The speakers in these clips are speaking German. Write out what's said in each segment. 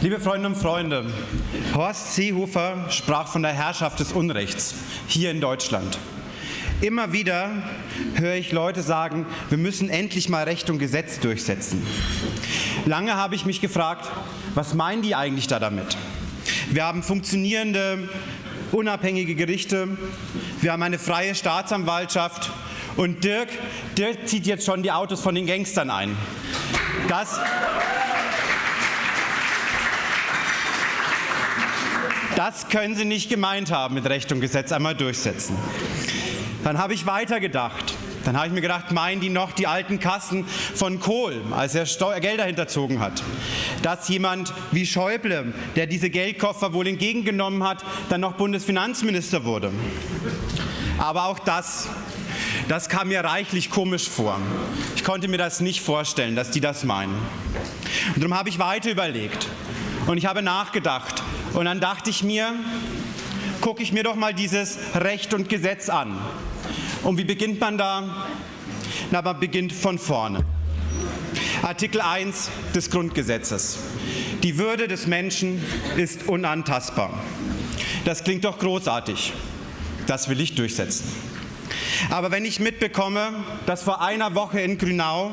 Liebe Freundinnen und Freunde, Horst Seehofer sprach von der Herrschaft des Unrechts hier in Deutschland. Immer wieder höre ich Leute sagen, wir müssen endlich mal Recht und Gesetz durchsetzen. Lange habe ich mich gefragt, was meinen die eigentlich da damit? Wir haben funktionierende, unabhängige Gerichte, wir haben eine freie Staatsanwaltschaft und Dirk, Dirk zieht jetzt schon die Autos von den Gangstern ein. Das, Das können Sie nicht gemeint haben mit Recht und Gesetz einmal durchsetzen. Dann habe ich weitergedacht. Dann habe ich mir gedacht, meinen die noch die alten Kassen von Kohl, als er Steu Gelder hinterzogen hat? Dass jemand wie Schäuble, der diese Geldkoffer wohl entgegengenommen hat, dann noch Bundesfinanzminister wurde. Aber auch das, das kam mir reichlich komisch vor. Ich konnte mir das nicht vorstellen, dass die das meinen. Und darum habe ich weiter überlegt und ich habe nachgedacht, und dann dachte ich mir, gucke ich mir doch mal dieses Recht und Gesetz an. Und wie beginnt man da? Na, man beginnt von vorne. Artikel 1 des Grundgesetzes. Die Würde des Menschen ist unantastbar. Das klingt doch großartig. Das will ich durchsetzen. Aber wenn ich mitbekomme, dass vor einer Woche in Grünau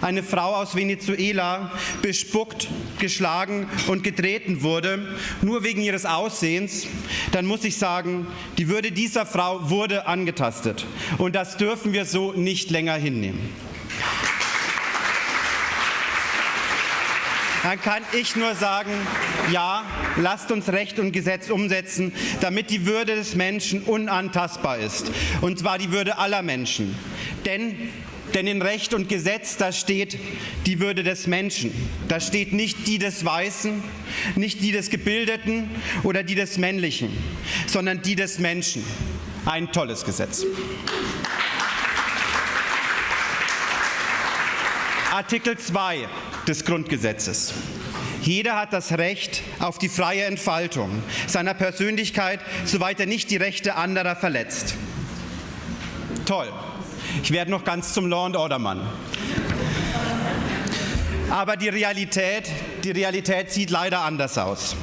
eine Frau aus Venezuela bespuckt, geschlagen und getreten wurde, nur wegen ihres Aussehens, dann muss ich sagen, die Würde dieser Frau wurde angetastet. Und das dürfen wir so nicht länger hinnehmen. Dann kann ich nur sagen, ja, lasst uns Recht und Gesetz umsetzen, damit die Würde des Menschen unantastbar ist. Und zwar die Würde aller Menschen. Denn denn in Recht und Gesetz, da steht die Würde des Menschen. Da steht nicht die des Weißen, nicht die des Gebildeten oder die des Männlichen, sondern die des Menschen. Ein tolles Gesetz. Artikel 2 des Grundgesetzes. Jeder hat das Recht auf die freie Entfaltung seiner Persönlichkeit, soweit er nicht die Rechte anderer verletzt. Toll. Ich werde noch ganz zum Law and Order Mann. Aber die Realität, die Realität sieht leider anders aus.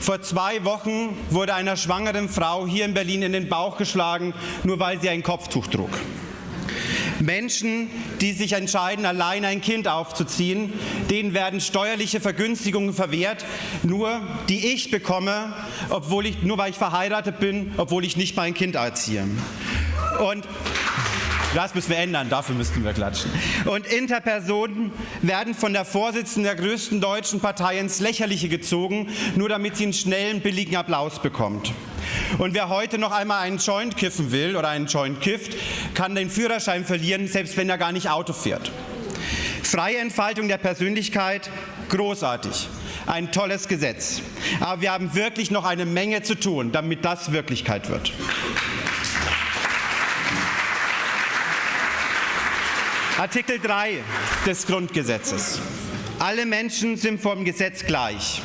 Vor zwei Wochen wurde einer schwangeren Frau hier in Berlin in den Bauch geschlagen, nur weil sie ein Kopftuch trug. Menschen, die sich entscheiden, allein ein Kind aufzuziehen, denen werden steuerliche Vergünstigungen verwehrt, nur die ich bekomme, obwohl ich, nur weil ich verheiratet bin, obwohl ich nicht mein Kind erziehe. Und das müssen wir ändern, dafür müssten wir klatschen. Und Interpersonen werden von der Vorsitzenden der größten deutschen Partei ins Lächerliche gezogen, nur damit sie einen schnellen, billigen Applaus bekommt. Und wer heute noch einmal einen Joint kiffen will oder einen Joint kifft, kann den Führerschein verlieren, selbst wenn er gar nicht Auto fährt. Freie Entfaltung der Persönlichkeit, großartig. Ein tolles Gesetz. Aber wir haben wirklich noch eine Menge zu tun, damit das Wirklichkeit wird. Artikel 3 des Grundgesetzes. Alle Menschen sind vom Gesetz gleich.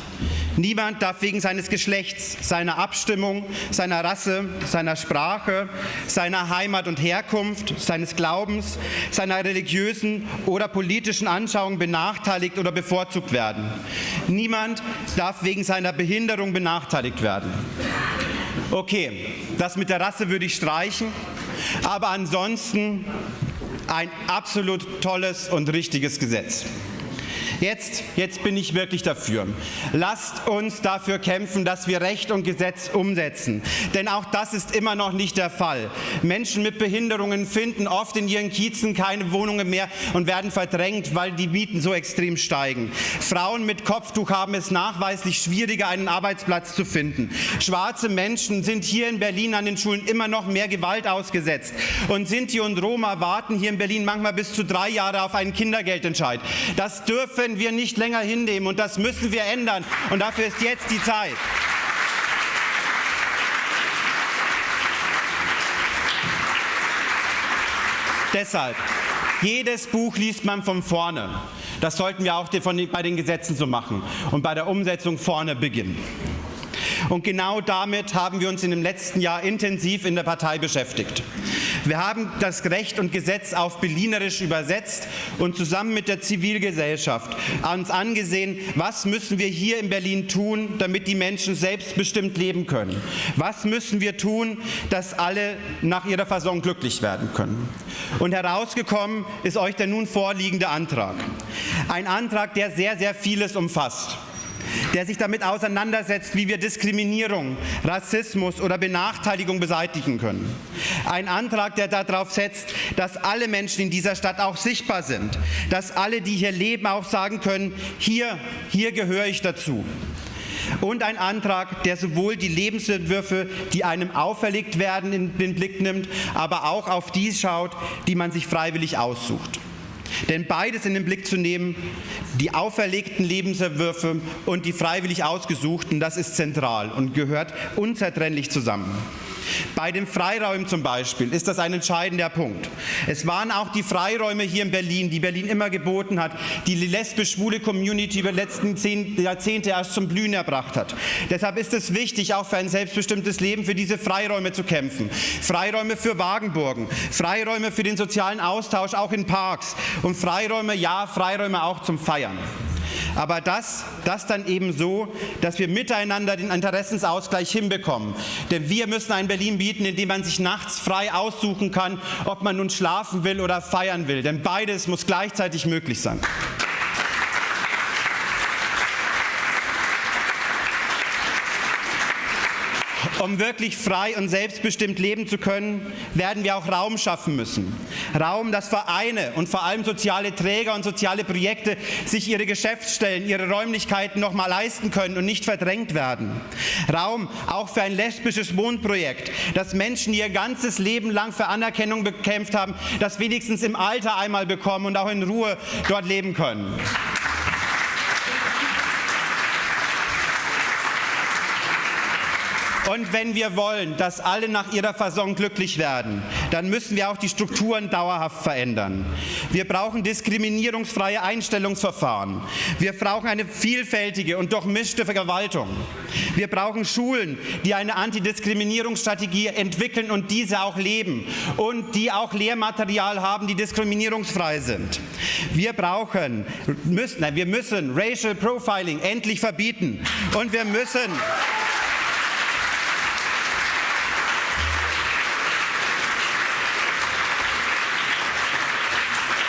Niemand darf wegen seines Geschlechts, seiner Abstimmung, seiner Rasse, seiner Sprache, seiner Heimat und Herkunft, seines Glaubens, seiner religiösen oder politischen Anschauung benachteiligt oder bevorzugt werden. Niemand darf wegen seiner Behinderung benachteiligt werden. Okay, das mit der Rasse würde ich streichen, aber ansonsten ein absolut tolles und richtiges Gesetz. Jetzt, jetzt bin ich wirklich dafür. Lasst uns dafür kämpfen, dass wir Recht und Gesetz umsetzen. Denn auch das ist immer noch nicht der Fall. Menschen mit Behinderungen finden oft in ihren Kiezen keine Wohnungen mehr und werden verdrängt, weil die Mieten so extrem steigen. Frauen mit Kopftuch haben es nachweislich schwieriger, einen Arbeitsplatz zu finden. Schwarze Menschen sind hier in Berlin an den Schulen immer noch mehr Gewalt ausgesetzt. Und Sinti und Roma warten hier in Berlin manchmal bis zu drei Jahre auf einen Kindergeldentscheid. Das dürfen können wir nicht länger hinnehmen und das müssen wir ändern. Und dafür ist jetzt die Zeit. Deshalb, jedes Buch liest man von vorne. Das sollten wir auch bei den Gesetzen so machen und bei der Umsetzung vorne beginnen. Und genau damit haben wir uns in dem letzten Jahr intensiv in der Partei beschäftigt. Wir haben das Recht und Gesetz auf Berlinerisch übersetzt und zusammen mit der Zivilgesellschaft uns angesehen, was müssen wir hier in Berlin tun, damit die Menschen selbstbestimmt leben können. Was müssen wir tun, dass alle nach ihrer Versorgung glücklich werden können. Und herausgekommen ist euch der nun vorliegende Antrag. Ein Antrag, der sehr, sehr vieles umfasst der sich damit auseinandersetzt, wie wir Diskriminierung, Rassismus oder Benachteiligung beseitigen können. Ein Antrag, der darauf setzt, dass alle Menschen in dieser Stadt auch sichtbar sind, dass alle, die hier leben, auch sagen können, hier, hier gehöre ich dazu. Und ein Antrag, der sowohl die Lebensentwürfe, die einem auferlegt werden, in den Blick nimmt, aber auch auf die schaut, die man sich freiwillig aussucht. Denn beides in den Blick zu nehmen, die auferlegten Lebensentwürfe und die freiwillig ausgesuchten, das ist zentral und gehört unzertrennlich zusammen. Bei den Freiräumen zum Beispiel ist das ein entscheidender Punkt. Es waren auch die Freiräume hier in Berlin, die Berlin immer geboten hat, die die lesbisch-schwule Community über die letzten zehn Jahrzehnte erst zum Blühen erbracht hat. Deshalb ist es wichtig, auch für ein selbstbestimmtes Leben für diese Freiräume zu kämpfen. Freiräume für Wagenburgen, Freiräume für den sozialen Austausch auch in Parks und Freiräume, ja, Freiräume auch zum Feiern. Aber das, das dann eben so, dass wir miteinander den Interessensausgleich hinbekommen. Denn wir müssen ein Berlin bieten, in dem man sich nachts frei aussuchen kann, ob man nun schlafen will oder feiern will. Denn beides muss gleichzeitig möglich sein. Um wirklich frei und selbstbestimmt leben zu können, werden wir auch Raum schaffen müssen. Raum, dass Vereine und vor allem soziale Träger und soziale Projekte sich ihre Geschäftsstellen, ihre Räumlichkeiten noch mal leisten können und nicht verdrängt werden. Raum auch für ein lesbisches Wohnprojekt, das Menschen, die ihr ganzes Leben lang für Anerkennung bekämpft haben, das wenigstens im Alter einmal bekommen und auch in Ruhe dort leben können. Und wenn wir wollen, dass alle nach ihrer Versorgung glücklich werden, dann müssen wir auch die Strukturen dauerhaft verändern. Wir brauchen diskriminierungsfreie Einstellungsverfahren. Wir brauchen eine vielfältige und durchmischte Verwaltung. Wir brauchen Schulen, die eine Antidiskriminierungsstrategie entwickeln und diese auch leben und die auch Lehrmaterial haben, die diskriminierungsfrei sind. Wir brauchen, müssen, nein, wir müssen Racial Profiling endlich verbieten und wir müssen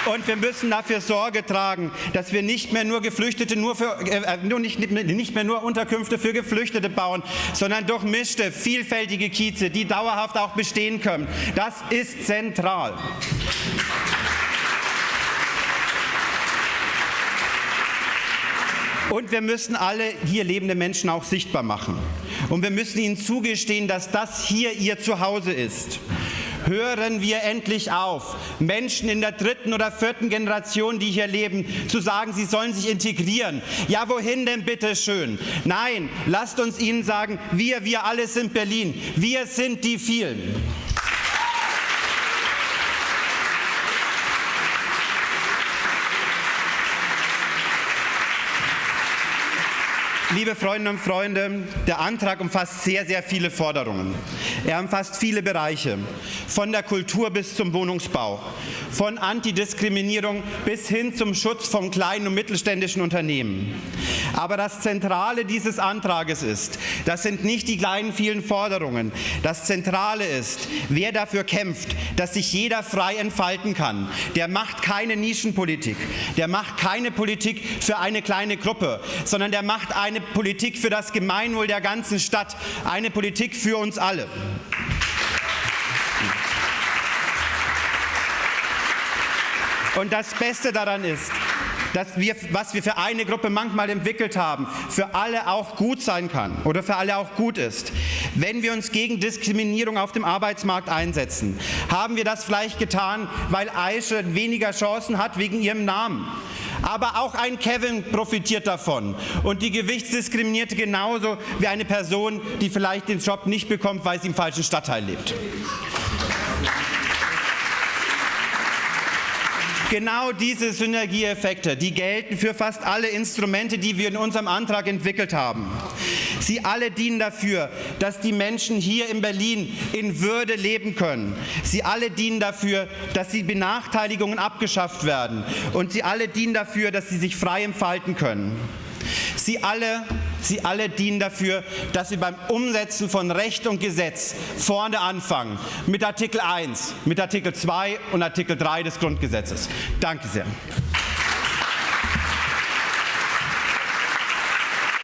Und wir müssen dafür Sorge tragen, dass wir nicht mehr nur Geflüchtete, nur, für, äh, nur nicht, nicht mehr nur Unterkünfte für Geflüchtete bauen, sondern durchmischte, vielfältige Kieze, die dauerhaft auch bestehen können. Das ist zentral. Und wir müssen alle hier lebende Menschen auch sichtbar machen. Und wir müssen ihnen zugestehen, dass das hier ihr Zuhause ist hören wir endlich auf, Menschen in der dritten oder vierten Generation, die hier leben, zu sagen, sie sollen sich integrieren. Ja, wohin denn bitte schön? Nein, lasst uns ihnen sagen, wir, wir alle sind Berlin. Wir sind die vielen. Liebe Freundinnen und Freunde, der Antrag umfasst sehr, sehr viele Forderungen. Er umfasst viele Bereiche, von der Kultur bis zum Wohnungsbau, von Antidiskriminierung bis hin zum Schutz von kleinen und mittelständischen Unternehmen. Aber das Zentrale dieses Antrages ist, das sind nicht die kleinen vielen Forderungen. Das Zentrale ist, wer dafür kämpft, dass sich jeder frei entfalten kann. Der macht keine Nischenpolitik, der macht keine Politik für eine kleine Gruppe, sondern der macht eine Politik für das Gemeinwohl der ganzen Stadt, eine Politik für uns alle. Und das Beste daran ist, dass wir, was wir für eine Gruppe manchmal entwickelt haben, für alle auch gut sein kann oder für alle auch gut ist. Wenn wir uns gegen Diskriminierung auf dem Arbeitsmarkt einsetzen, haben wir das vielleicht getan, weil Aische weniger Chancen hat wegen ihrem Namen. Aber auch ein Kevin profitiert davon und die Gewichtsdiskriminierte genauso wie eine Person, die vielleicht den Job nicht bekommt, weil sie im falschen Stadtteil lebt. Genau diese Synergieeffekte, die gelten für fast alle Instrumente, die wir in unserem Antrag entwickelt haben. Sie alle dienen dafür, dass die Menschen hier in Berlin in Würde leben können. Sie alle dienen dafür, dass die Benachteiligungen abgeschafft werden. Und sie alle dienen dafür, dass sie sich frei entfalten können. Sie alle, sie alle dienen dafür, dass wir beim Umsetzen von Recht und Gesetz vorne anfangen. Mit Artikel 1, mit Artikel 2 und Artikel 3 des Grundgesetzes. Danke sehr.